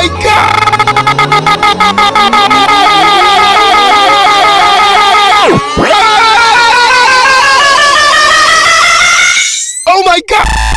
my God! Oh my God!